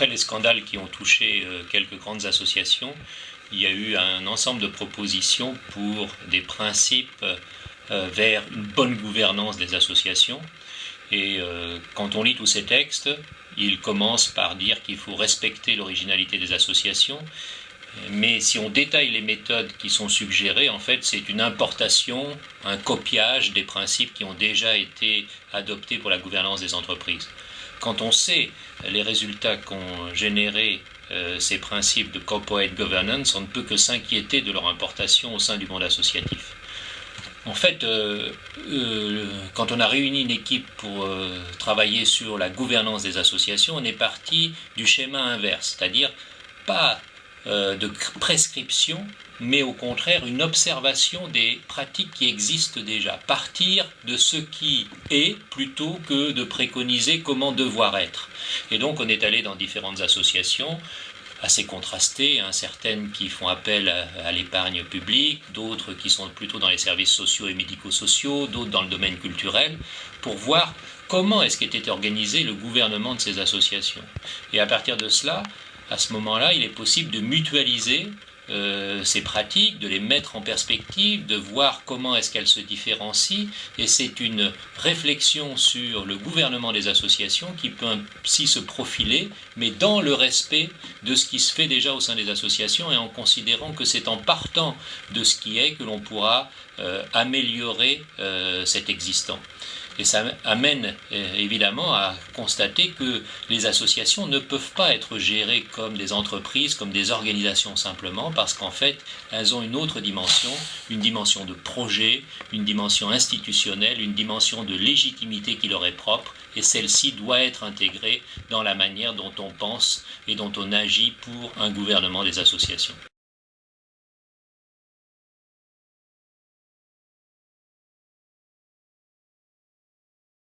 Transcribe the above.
après les scandales qui ont touché quelques grandes associations, il y a eu un ensemble de propositions pour des principes vers une bonne gouvernance des associations. Et quand on lit tous ces textes, ils commencent par dire qu'il faut respecter l'originalité des associations, mais si on détaille les méthodes qui sont suggérées, en fait, c'est une importation, un copiage des principes qui ont déjà été adoptés pour la gouvernance des entreprises. Quand on sait les résultats qu'ont générés euh, ces principes de corporate governance, on ne peut que s'inquiéter de leur importation au sein du monde associatif. En fait, euh, euh, quand on a réuni une équipe pour travailler sur la gouvernance des associations, on est parti du schéma inverse, c'est-à-dire pas euh, de prescription, mais au contraire une observation des pratiques qui existent déjà. Partir de ce qui est plutôt que de préconiser comment devoir être. Et donc on est allé dans différentes associations assez contrastées, hein, certaines qui font appel à, l'épargne publique, d'autres qui sont plutôt dans les services sociaux et médico-sociaux, d'autres dans le domaine culturel, pour voir comment est-ce qu'était organisé le gouvernement de ces associations. Et à partir de cela, à ce moment-là, il est possible de mutualiser euh, ces pratiques, de les mettre en perspective, de voir comment est-ce qu'elles se différencient. Et c'est une réflexion sur le gouvernement des associations qui peut ainsi se profiler, mais dans le respect de ce qui se fait déjà au sein des associations et en considérant que c'est en partant de ce qui est que l'on pourra euh, améliorer euh, cet existant. Et ça amène euh, évidemment à constater que les associations ne peuvent pas être gérées comme des entreprises, comme des organisations simplement, parce qu'en fait, elles ont une autre dimension, une dimension de projet, une dimension institutionnelle, une dimension de légitimité qui leur est propre, et celle-ci doit être intégrée dans la manière dont on pense et dont on agit pour un gouvernement des associations.